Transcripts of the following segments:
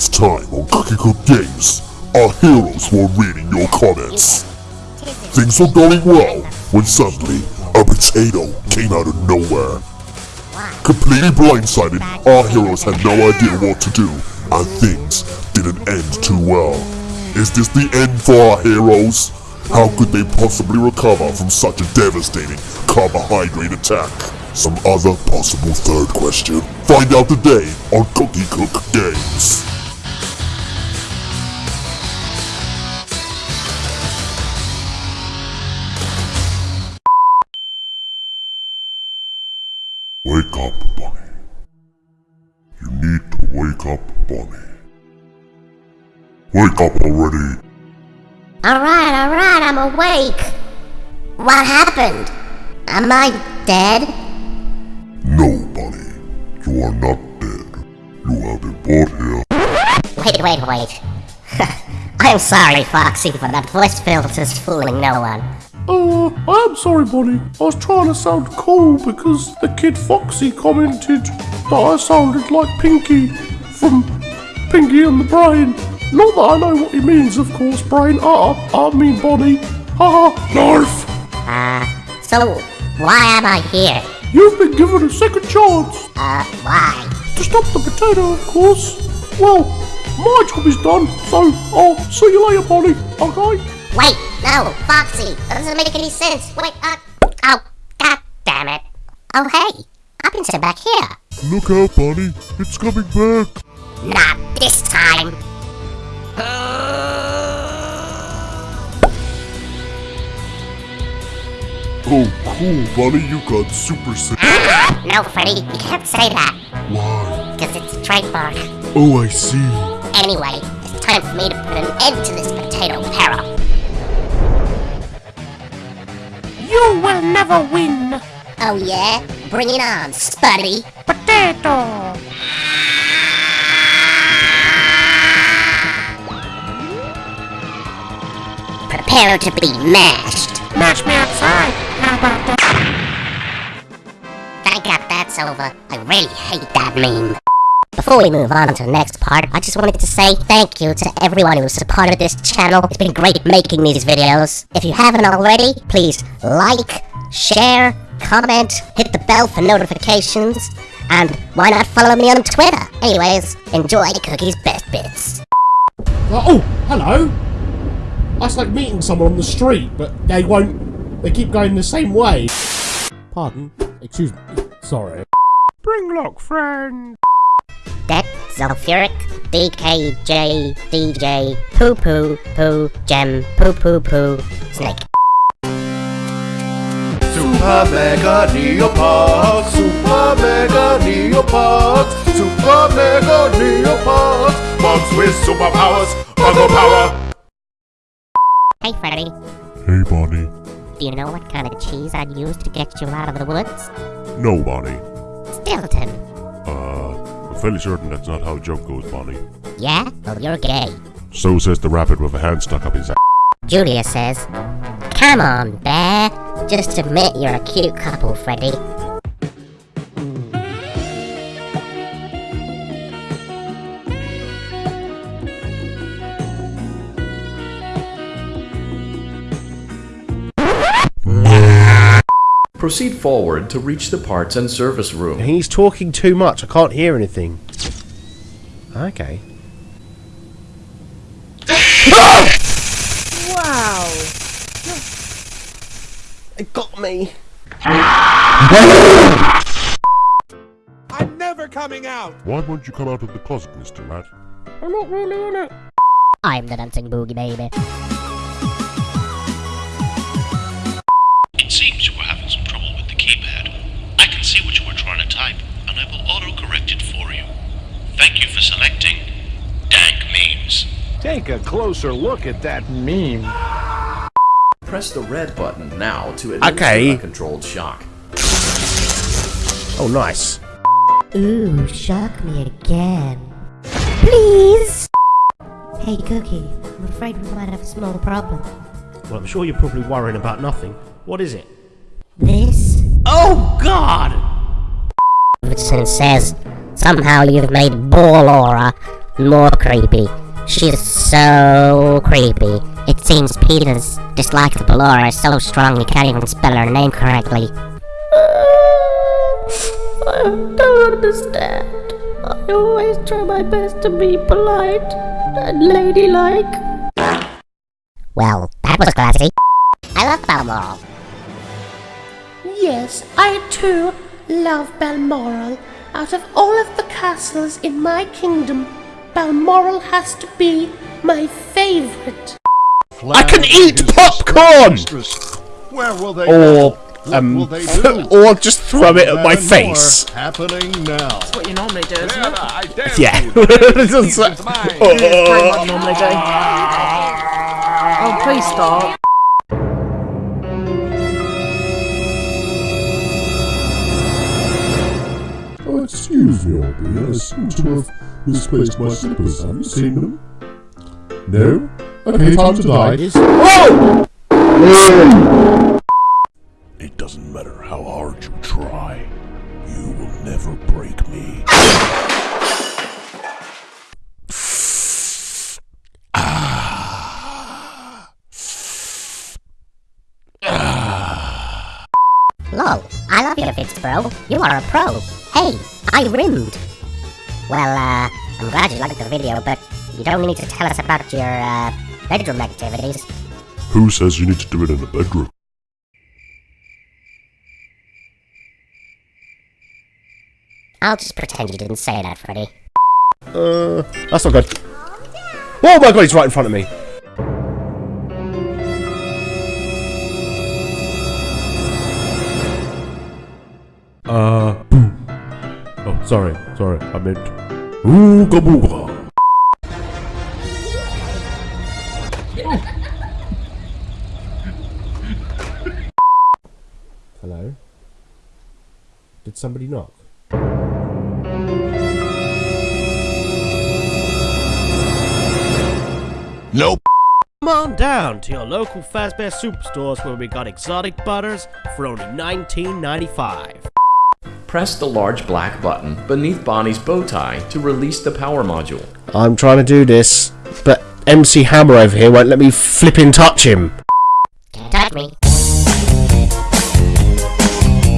last time on Cookie Cook Games, our heroes were reading your comments. Things were going well when suddenly a potato came out of nowhere. Completely blindsided, our heroes had no idea what to do, and things didn't end too well. Is this the end for our heroes? How could they possibly recover from such a devastating carbohydrate attack? Some other possible third question. Find out today on Cookie Cook Games. Wake up, Bonnie. You need to wake up, Bonnie. Wake up already. Alright, alright, I'm awake. What happened? Am I dead? No, Bonnie. You are not dead. You have been brought here. Wait, wait, wait. I'm sorry, Foxy, but that voice filter's fooling no one. Uh, I am sorry, Bonnie. I was trying to sound cool because the kid Foxy commented that I sounded like Pinky from Pinky and the Brain. Not that I know what he means, of course, Brain. Uh, I mean Bonnie. Haha, Narf! Uh, so, why am I here? You've been given a second chance Uh, why? to stop the potato, of course. Well, my job is done, so I'll see you later, Bonnie, okay? Wait, no, Foxy, that doesn't make any sense. Wait, uh, oh, god damn it. Oh, hey, I've been sitting back here. Look out, Bonnie. It's coming back. Not this time. Oh, cool, Bonnie. You got super sick. No, Freddy, you can't say that, Why? because it's trademark. Oh, I see. Anyway, it's time for me to put an end to this potato peril. You will never win! Oh yeah? Bring it on, Spuddy. Potato! Prepare to be mashed. Match me outside! How about that? Thank God that's over. I really hate that meme. Before we move on to the next part, I just wanted to say thank you to everyone who supported this channel. It's been great making these videos. If you haven't already, please like, share, comment, hit the bell for notifications, and why not follow me on Twitter? Anyways, enjoy Cookie's best bits. Oh, hello. That's like meeting someone on the street, but they won't. They keep going the same way. Pardon? Excuse me. Sorry. Springlock friend! Det, Sulfuric, DKJ, DJ, Poo Poo, Poo, Gem, Poo Poo Poo, Snake. Super Mega Neopark, Super Mega Neopark, Super Mega Neopark, bugs with superpowers, buggle power. Hey Freddy, Hey, Bonnie. do you know what kind of cheese I'd use to get you out of the woods? No, Bonnie. Stilton. Uh, I'm fairly certain that's not how a joke goes, Bonnie. Yeah? Well, you're gay. So says the rabbit with a hand stuck up his ass. Julia says, Come on, Bear. Just admit you're a cute couple, Freddy. Proceed forward to reach the parts and service room. He's talking too much. I can't hear anything. Okay. wow! It got me. I'm never coming out. Why won't you come out of the closet, Mr. Rat? I'm not really in it. I'm the dancing boogie baby. For selecting Dank Memes. Take a closer look at that meme. Press the red button now to administer Okay. a controlled shock. Oh, nice. Ooh, shock me again. Please! Hey, Cookie, I'm afraid we might have a small problem. Well, I'm sure you're probably worrying about nothing. What is it? This Oh, God! Davidson says, somehow you've made Ball Aura more creepy. She is so creepy. It seems Peter's dislike of Ballora is so strong he can't even spell her name correctly. I don't understand. I always try my best to be polite and ladylike. Well, that was classy. I love Balmoral. Yes, I too love Balmoral. Out of all of the castles in my kingdom, Balmoral has to be my favorite. I can eat popcorn! Where will they Or, um, will they or just throw it at my face. more Happening now. That's what you normally do, isn't it? Yeah. you. It's just like- It's. It is what you normally do. Oh, please stop. Excuse me, Albie. I seem to have misplaced my slippers. Have you seen them? No? Okay, time to die. It doesn't matter how hard you try. You will never break me. Lol, I love your fits, bro. You are a pro. Hey, I rimmed. Well, uh, I'm glad you liked the video, but you don't need to tell us about your, uh, bedroom activities. Who says you need to do it in the bedroom? I'll just pretend you didn't say that, Freddy. Uh, that's not good. Oh my god, he's right in front of me. Sorry, sorry, I meant. Ooga booga. Hello? Did somebody knock? Nope. Come on down to your local Fazbear Superstores where we got exotic butters for only $19.95. Press the large black button beneath Bonnie's bow tie to release the power module. I'm trying to do this, but MC Hammer over here won't let me flipping touch him. Can't touch me.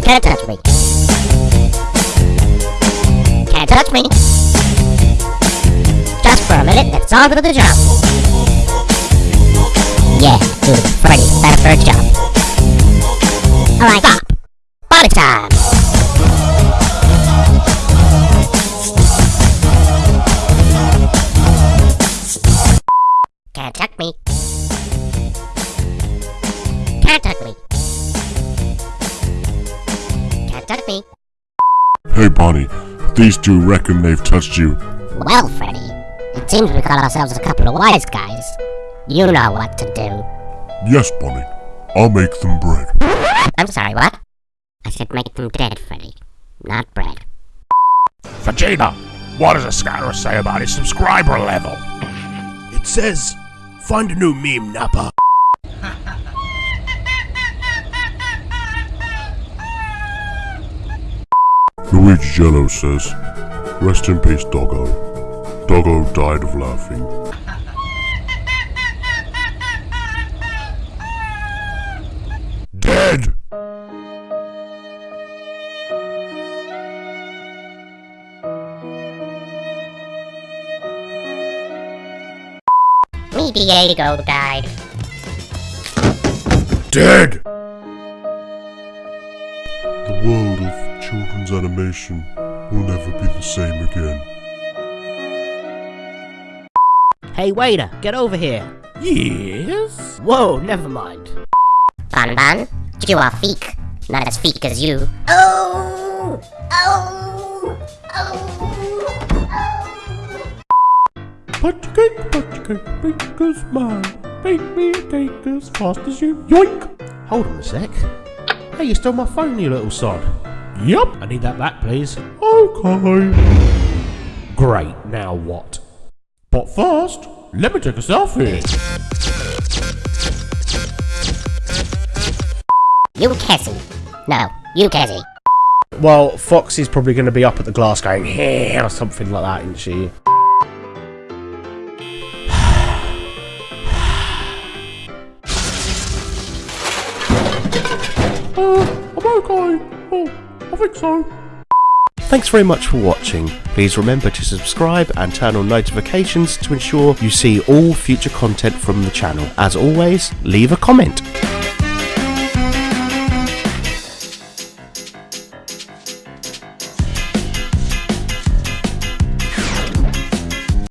Can't touch me. Can't touch me. Just for a minute, let's on to the job. Yeah, do the Freddy Fazbear job. Alright, stop. Touch me. Hey, Bonnie. These two reckon they've touched you. Well, Freddy, it seems we got ourselves a couple of wise guys. You know what to do. Yes, Bonnie. I'll make them bread. I'm sorry, what? I said make them dead, Freddy, not bread. Vegeta, what does a scouter say about his subscriber level? It says, find a new meme, Nappa. Luigi Jello says, Rest in peace, Doggo. Doggo died of laughing. Dead! Me Diego died. Dead! The world children's animation will never be the same again. Hey, waiter, get over here. Yes? Whoa, never mind. Bon Bon, you are feek. Not as feek as you. Oh! Oh! Oh! Punch cake, punch cake, bake a smile. Bake me a cake as fast as you. Yoink! Hold on a sec. Hey, you stole my phone, you little sod. Yup. I need that back, please. Okay. Great, now what? But first, let me take a selfie. You Cassie. No, you Cassie. Well, Foxy's probably going to be up at the glass going, hey, or something like that, isn't she? So. Thanks very much for watching. Please remember to subscribe and turn on notifications to ensure you see all future content from the channel. As always, leave a comment.